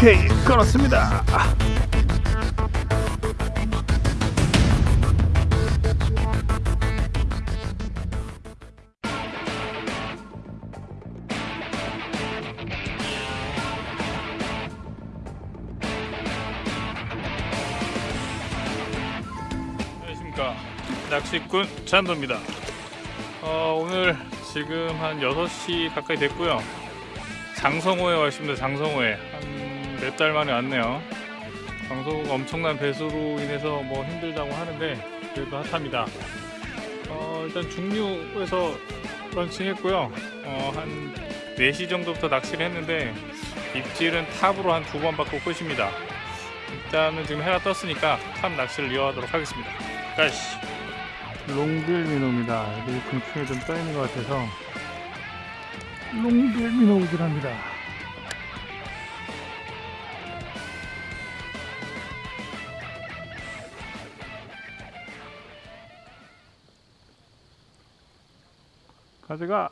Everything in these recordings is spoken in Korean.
오케이 걸었습니다. 안녕하십니까. 낚시꾼 찬도입니다. 어, 오늘 지금 한 6시 가까이 됐고요. 장성호에 와 있습니다 장성호에. 한 몇 달 만에 왔네요. 장성호가 엄청난 배수로 인해서 뭐 힘들다고 하는데 그래도 핫합니다. 어, 일단 중류에서 런칭 했고요. 어, 한 4시 정도부터 낚시를 했는데 입질은 top으로 한 두 번 받고 끝입니다. 일단은 지금 해가 떴으니까 top 낚시를 이어가도록 하겠습니다. 가시. long bill minnow입니다. 여기 근처에 좀 떠있는 것 같아서 롱빌 합니다 가져가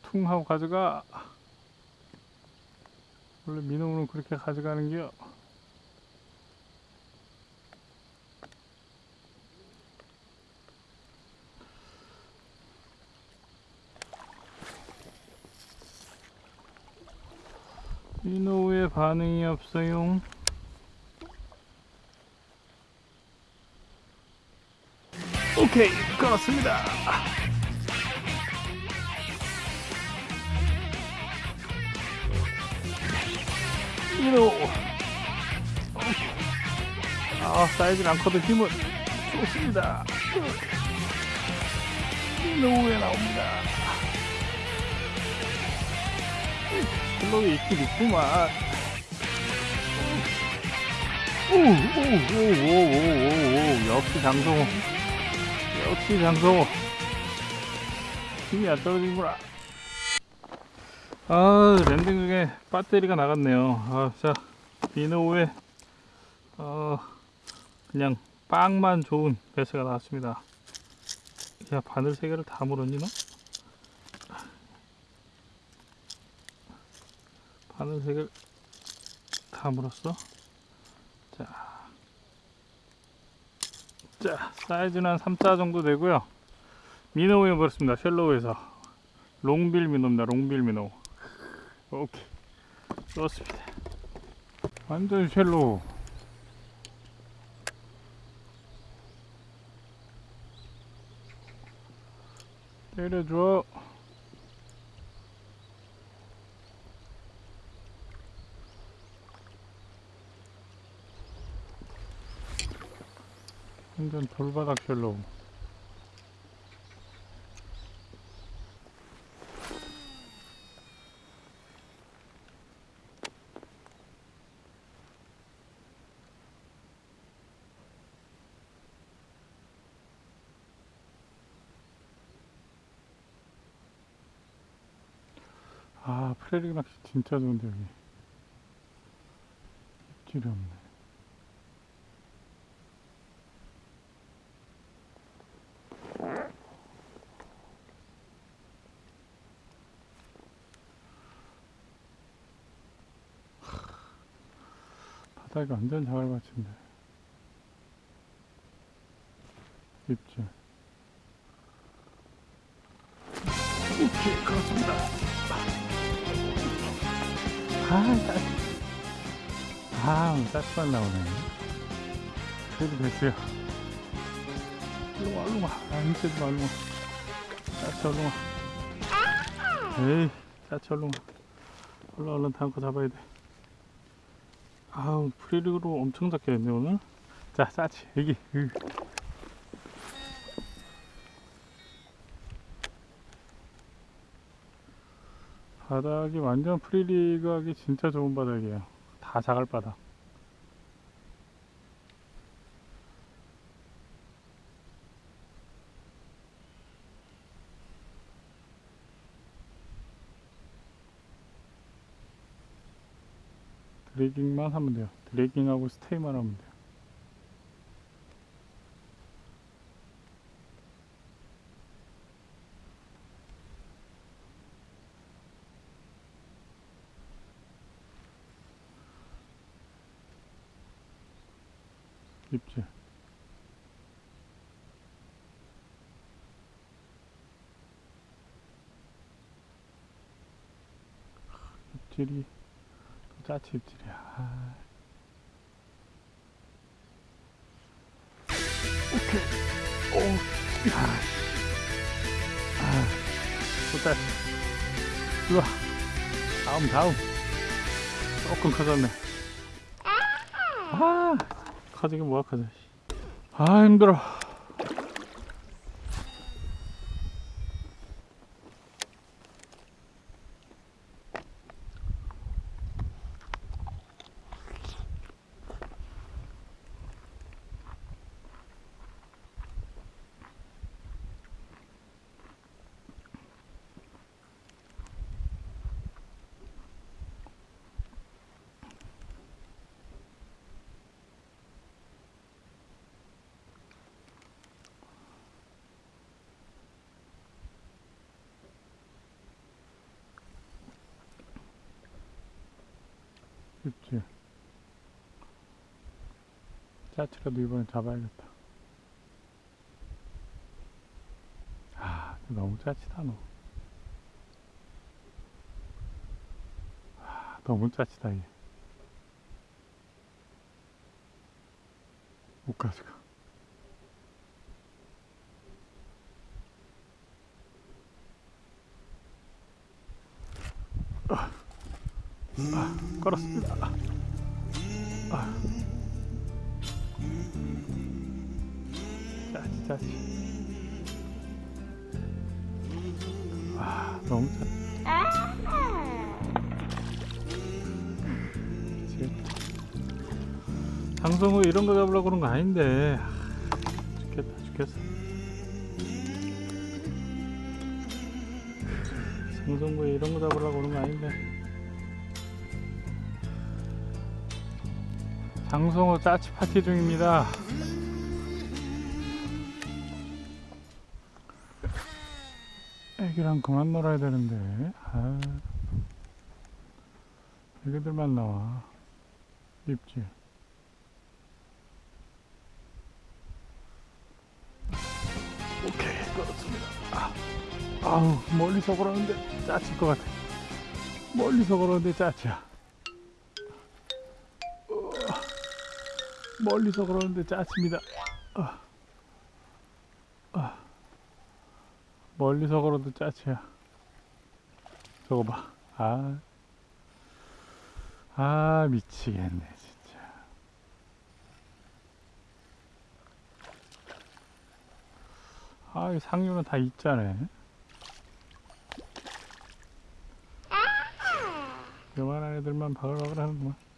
퉁 하고 가져가 원래 민호는 그렇게 가져가는겨 민호의 반응이 없어요 오케이 끊었습니다. 민호 아 사이즈는 않거든 힘은. 좋습니다. 민호에 나옵니다. shallow 있긴 있구만. 오오오오오오오 역시 장성호 역시 장성호. 힘이 안 떨어지는구나. 아 landing 중에 배터리가 나갔네요. 아 자 비노우에 어 그냥 빵만 좋은 배스가 나왔습니다. 야 바늘 세 개를 다 물었니 너? 바늘 세 개를 다 물었어? 자, 자 사이즈는 한 3자 정도 되고요. minnow에 물었습니다. shallow에서. long bill minnow입니다. long bill minnow 오케이. 좋습니다. 완전 shallow. 때려줘 완전 돌바닥 쉘로우 아 프레리 낚시 진짜 좋은데 여기. 입질이 없네 바닥이 완전 자갈밭인데. 입질. 오케이 그렇습니다. 아 짜증 아 짜증만 나오네. 그래도 됐어요. 일로와 일로와. 안 째지마 일로와. 짜쳐 일로와. 에이 짜쳐 일로와. 얼른 얼른 다음 거 잡아야 돼 아우 프리릭으로 엄청 잡겠네 오늘. 자 싸치 여기. 으. 바닥이 완전 free rig 하기 진짜 좋은 바닥이에요. 다 자갈 바닥 dragging만 하면 돼요. dragging하고 stay만 하면 돼요. 입질. 입질이 아. 오케이. 오. 야. 아. 또 짜치. 우와. 다음 다음. 조금 커졌네. 아. 커지긴 뭐가 커져. 씨. 아 힘들어. 입질. 짜치라도 이번에 잡아야겠다. 아, 너무 짜치다 너. 아, 너무 짜치다 얘. 못 가져가. 아, 걸었습니다. 아. 짜치 짜치. 아 너무 짜. 미치겠다. 장성우 이런 거 잡으려고 그런 거 아닌데. 아, 죽겠다 죽겠어. 장성구에 이런 거 잡으려고 그런 거 아닌데. 장성호 짜치 파티 중입니다. 애기랑 그만 놀아야 되는데. 아, 애기들만 나와. 입질. 오케이, 끌었습니다. 아, 아우, 멀리서 걸었는데 짜칠 것 같아. 멀리서 걸었는데 짜치야. 멀리서 그러는데 짜칩니다. 아. 아. 멀리서 걸어도 짜치야. 저거 봐. 아. 아, 미치겠네, 진짜. 아, 이 상류는 다 있잖아. 요만한 애들만 바글바글 하는구만.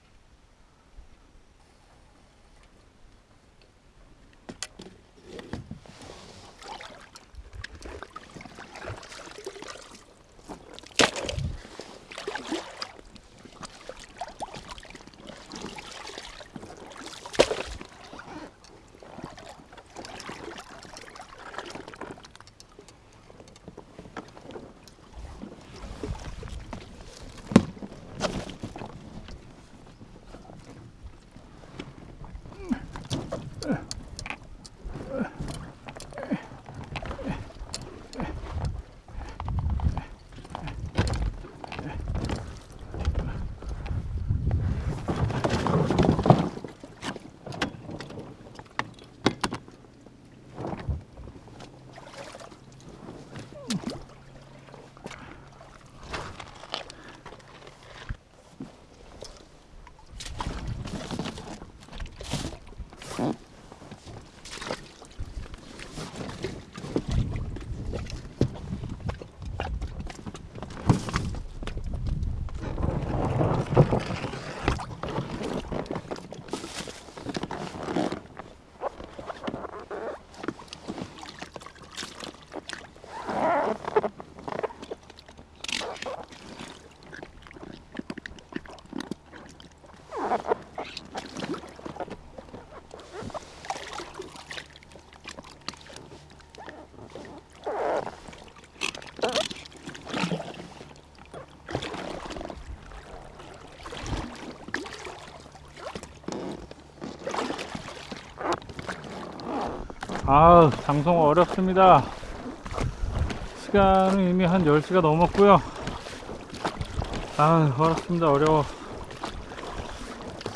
아 장성호 어렵습니다. 시간은 이미 한 10시가 넘었고요. 아 어렵습니다. 어려워.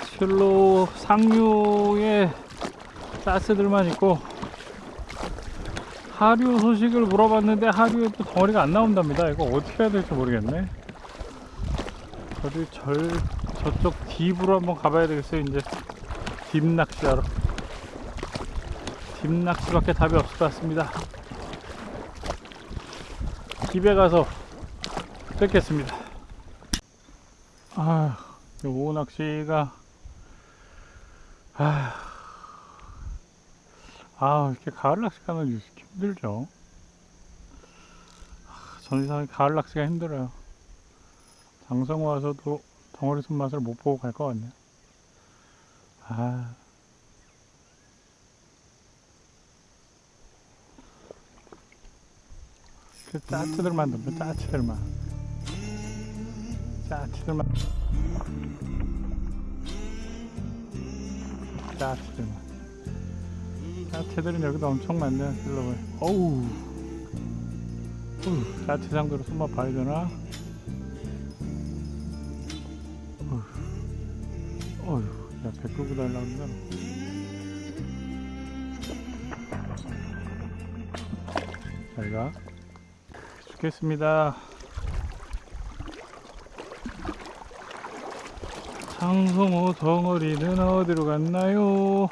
실로 상류에 가스들만 있고 하류 소식을 물어봤는데 하류에 또 덩어리가 안 나온답니다. 이거 어떻게 해야 될지 모르겠네. 어디 절 저쪽 딥으로 한번 가봐야 되겠어요. 이제 딥 낚시하러 딥 낚시밖에 답이 없을 것 같습니다. 집에 가서 뵙겠습니다. 아 오후 낚시가 아, 아 이렇게 가을 낚시 가면 이렇게 힘들죠. 아, 전이상 가을 낚시가 힘들어요. 장성 와서도 덩어리 손맛을 못 보고 갈 것 같네요. 아 그 짜치들만 덤벼 짜치들만. 짜치들만. 짜치들만. 짜치들은 여기도 엄청 많네요 실로에. 어우. 짜치 상대로 손맛 봐야 되나? 어휴. 야배 끌고 달라는다 잘가 죽겠습니다 장성호 덩어리는 어디로 갔나요?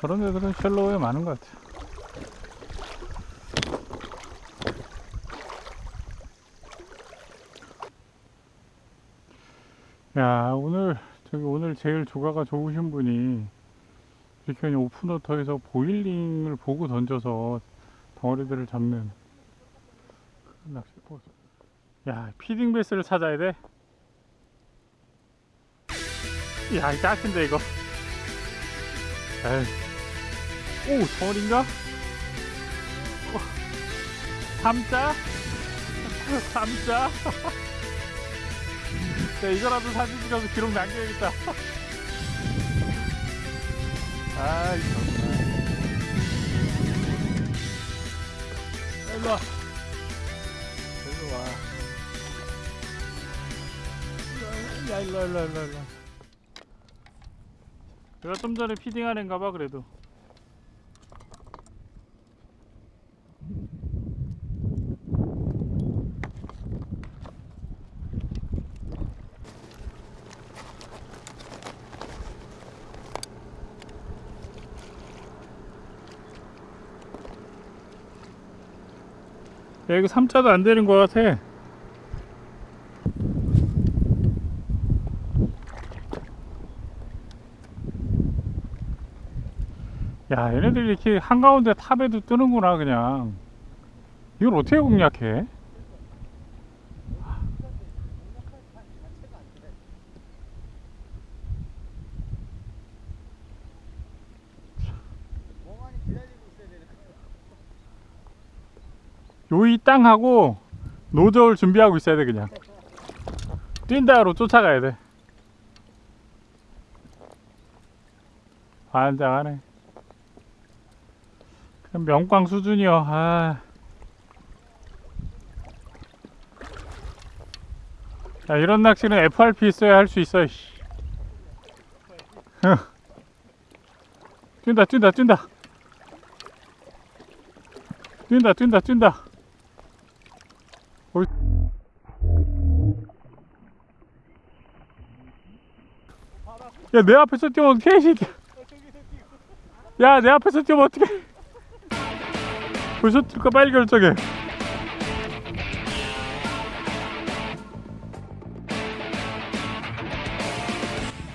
저런 애들은 shallow에 많은 것 같아요. 야, 오늘, 저기 오늘 제일 조과가 좋으신 분이 그냥 open water에서 boiling을 보고 던져서 덩어리들을 잡는 큰 낚시 포스. 야, feeding 배스를 찾아야 돼. 야, 이 작은데 이거. 에이. 오, 덩어리인가? 어, 삼자? 삼자? 야, 이거라도 사진 찍어서 기록 남겨야겠다. 아이, 정말. 일로 와. 일로 와. 야, 일로 와, 일로 와, 일로 와, 일로 와. 내가 좀 전에 피딩한 애인가 봐, 그래도. 야, 이거 3자도 안 되는 것 같아. 야, 얘네들 이렇게 한가운데 탑에도 뜨는구나, 그냥. 이걸 어떻게 공략해? 멍하니 기다리고 있어야 되는 요이 땅 하고 노저울 준비하고 있어야 돼, 그냥. 뛴다로 쫓아가야 돼. 반장하네. 그냥 명광 수준이요. 아. 야, 이런 낚시는 FRP 있어야 할 수 있어. 씨. 뛴다, 뛴다, 뛴다. 뛴다, 뛴다, 뛴다. 어이. 야, 내 앞에서 뛰면 어떡해. 야, 내 앞에서 뛰면 어떡해. 벌써 뛸까 빨리 결정해.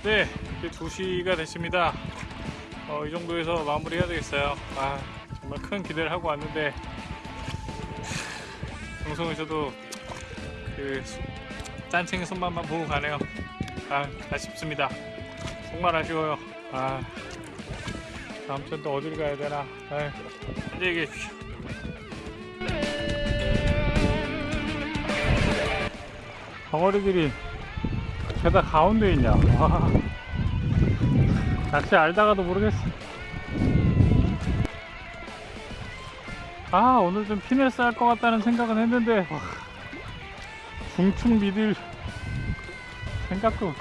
네, 이제 2시가 됐습니다. 어, 이 정도에서 마무리 해야 되겠어요. 아, 정말 큰 기대를 하고 왔는데, 방송에서도 그 수- 짠챙이 손맛만 보고 가네요. 아, 아쉽습니다. 정말 아쉬워요. 아, 다음 주엔 또 어딜 가야 되나. 아, 안녕히 계십시오. 덩어리들이 게다 가운데 있냐 와. 낚시 알다가도 모르겠어 아 오늘 좀 피네스 할 것 같다는 생각은 했는데 와, 중충 미들 생각도